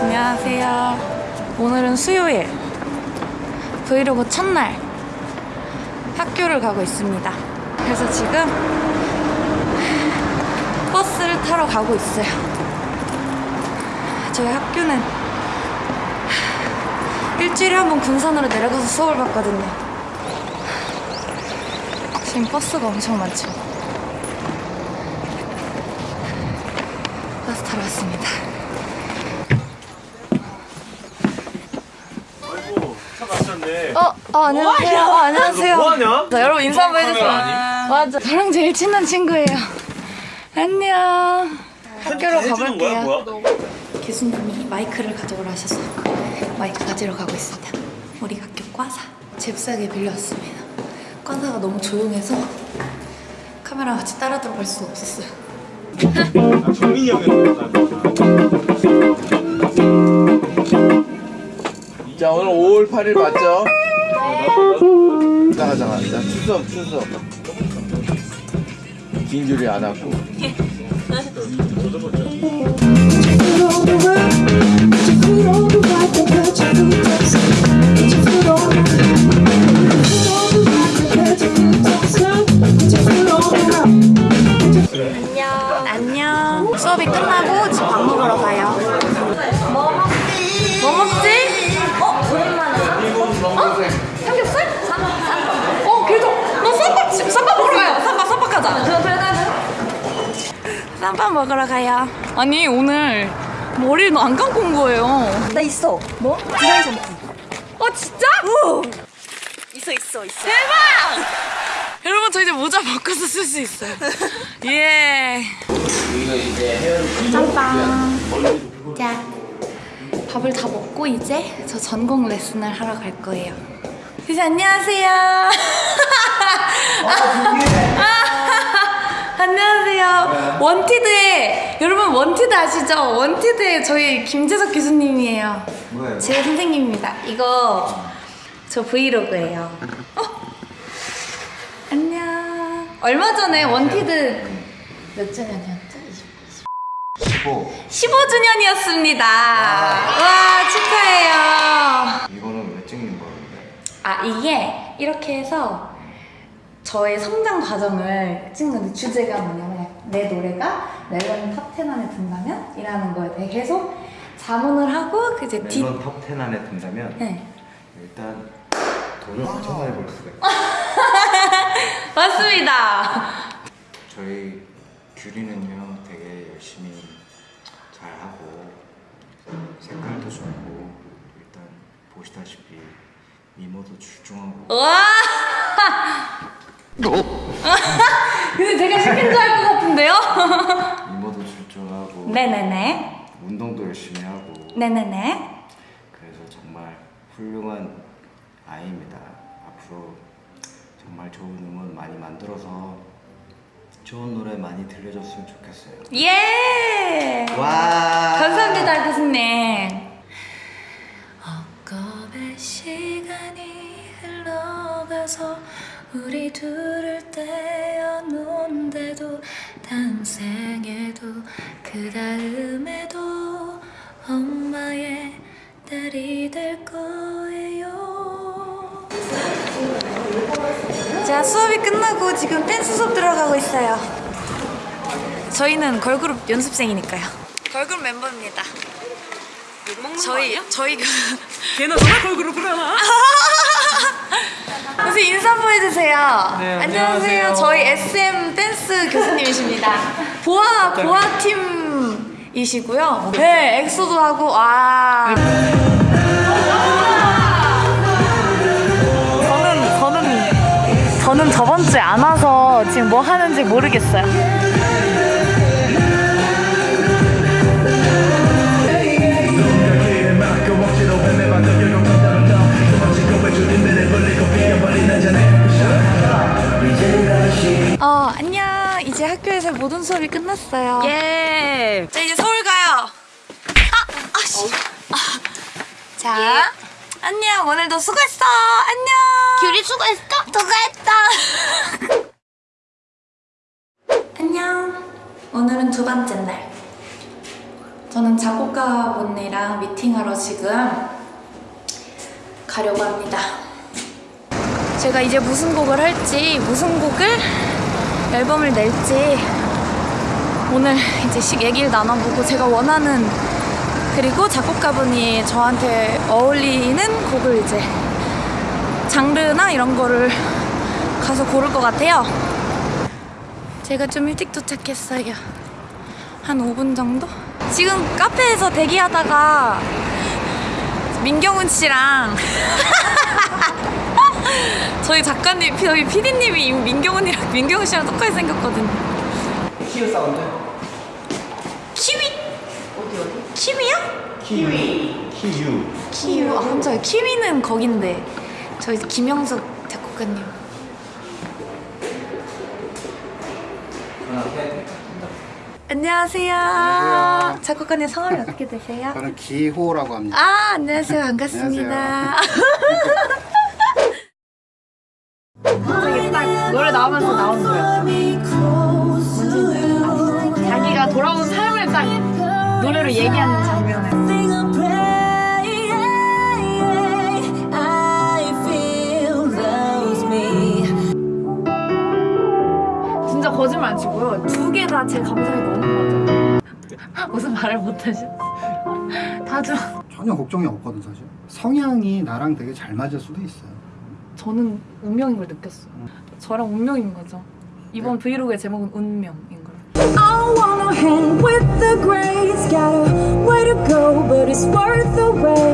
안녕하세요. 오늘은 수요일. 브이로그 첫날. 학교를 가고 있습니다. 그래서 지금 버스를 타러 가고 있어요. 저희 학교는 일주일에 한 번 군산으로 내려가서 수업을 받거든요. 지금 버스가 엄청 많죠. 버스 타러 왔습니다. 아이고 차 마셨네. 어, 어 안녕하세요. 어, 안녕하세요. 뭐하냐? 자, 여러분 인사 한번 해주세요. 맞아. 저랑 제일 친한 친구예요. 안녕. 학교로 가볼게요. 교수님이 마이크를 가져오라 하셔서 마이크 가지러 가고 있습니다. 우리 학교 과사 잽싸게 빌려왔습니다. 과사가 너무 조용해서 카메라 같이 따라 들어갈 수가 없었어요. 아, 정민이 형이었나? 자 오늘 5월 8일 맞죠? 잠깐 잠깐 자. 추석 추석. 긴 줄이 안 왔고 안녕. 수업이 끝나고 집 밥 먹으러 가요. 뭐 먹지? 뭐 먹지? 어? 오랜만에. 어? 삼겹살? 쌈. 어, 계속. 너 쌈밥, 쌈밥 먹으러 가요. 쌈밥, 쌈밥 가자. 쌈밥 먹으러 가요. 아니, 오늘 머리를 안 감고 온 거예요. 나 있어. 뭐? 디자인 샴푸. 어, 진짜? 있어 있어 있어. 대박! 이제 모자 바꿔서 쓸 수 있어요. 예. 짬빵. 자, 밥을 다 먹고 이제 저 전공 레슨을 하러 갈 거예요. 선생 안녕하세요. 안녕하세요. 원티드의 여러분 원티드 아시죠? 원티드의 저희 김재석 교수님이에요. 뭐예요? 제 선생님입니다. 이거 저 브이로그예요. 어? 얼마 전에 원티드 몇 주년이었죠? 15 15주년이었습니다. 와 축하해요. 이거는 왜 찍는 거는데? 아 이게 이렇게 해서 저의 성장 과정을 찍는 주제가 뭐냐면 내 노래가 멜론 탑10 안에 든다면? 이라는 거에 대해 계속 자문을 하고 그 이제 뒤 멜론 탑10 안에 든다면 네. 일단 돈을 엄청 많이 벌 수가 있어요 맞습니다. 저희 규리는요 되게 열심히 잘하고 색깔도 좋고 일단 보시다시피 미모도 출중하고 와! 근데 제가 시킨 줄 알 것 같은데요? 미모도 출중하고 네네네. 운동도 열심히 하고 네네네. 그래서 정말 훌륭한 아이입니다. 앞으로 정말 좋은 음원 많이 만들어서 좋은 노래 많이 들려줬으면 좋겠어요. 예! 와! 감사합니다, 교수님. 헛겁의 시간이 흘러가서 우리 둘을 떼어놓은데도 다음 생에도 그 다음 자, 수업이 끝나고 지금 댄스 수업 들어가고 있어요. 저희는 걸그룹 연습생이니까요. 걸그룹 멤버입니다. 저희 저희가 걔는 너가 걸그룹을 하나? 선생님 인사 한번 해주세요. 네, 안녕하세요. 안녕하세요. 저희 SM 댄스 교수님이십니다. 보아 보아 팀이시고요. 네, 엑소도 하고 와. 저는 저번 주에 안 와서 지금 뭐 하는지 모르겠어요. 어, 안녕. 이제 학교에서 모든 수업이 끝났어요. 예. 자, 이제 서울 가요. 아, 아씨. 아. 자, 안녕. 오늘도 수고했어. 안녕. 규리 수고했어. 수고했다. 오늘은 두 번째 날. 저는 작곡가분이랑 미팅하러 지금 가려고 합니다. 제가 이제 무슨 곡을 할지, 무슨 곡을 앨범을 낼지 오늘 이제 씩 얘기를 나눠보고 제가 원하는 그리고 작곡가분이 저한테 어울리는 곡을 이제 장르나 이런 거를 가서 고를 것 같아요. 제가 좀 일찍 도착했어요. 한 5분 정도? 지금 카페에서 대기하다가 민경훈 씨랑 저희 작가님, 저희 PD님이 민경훈이랑 민경훈 씨랑 똑같이 생겼거든요. 키우 사운드? 키위? 어디 어디? 키위요? 키위 키유 키위. 아, 깜짝이야. 키위는 거긴데. 저희 김영석 작곡가님. 안녕하세요. 작곡가님 성함이 어떻게 되세요? 저는 기호라고 합니다. 아, 안녕하세요. 반갑습니다. 갑자기 딱 노래 나오면서 나온 거예요. 자기가 돌아온 삶을 딱 노래로 얘기하는 장 치고요. 두 개 다 제 감성이 너무 맞아요. 무슨 말을 못하지? 다죠. 전혀 걱정이 없거든 사실. 성향이 나랑 되게 잘 맞을 수도 있어요. 저는 운명인 걸 느꼈어요. 저랑 운명인 거죠. 이번 브이로그의 제목은 운명인 걸. I wanna hang with the greats. Got a way to go, but it's worth the wait.